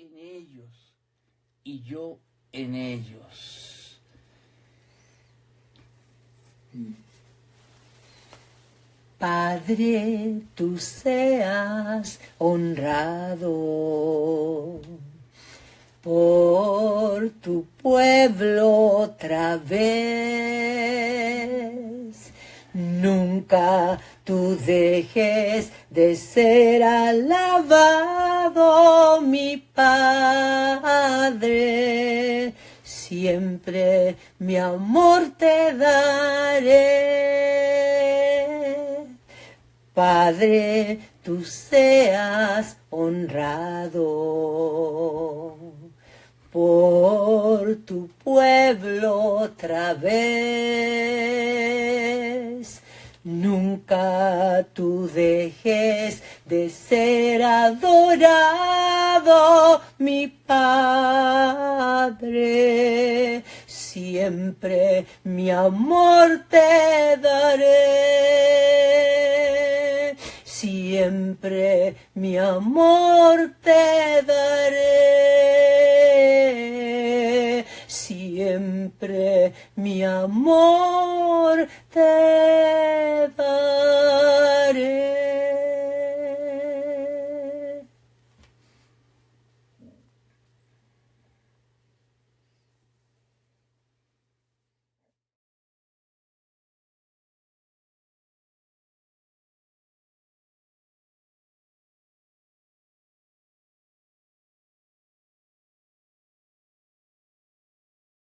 en ellos y yo en ellos. Padre, tú seas honrado por tu pueblo otra vez. Nunca tú dejes de ser alabado, mi Padre. Siempre mi amor te daré. Padre, tú seas honrado por tu pueblo otra vez. Nunca tú dejes de ser adorado, mi Padre. Siempre mi amor te daré. Siempre mi amor te daré siempre mi amor te da.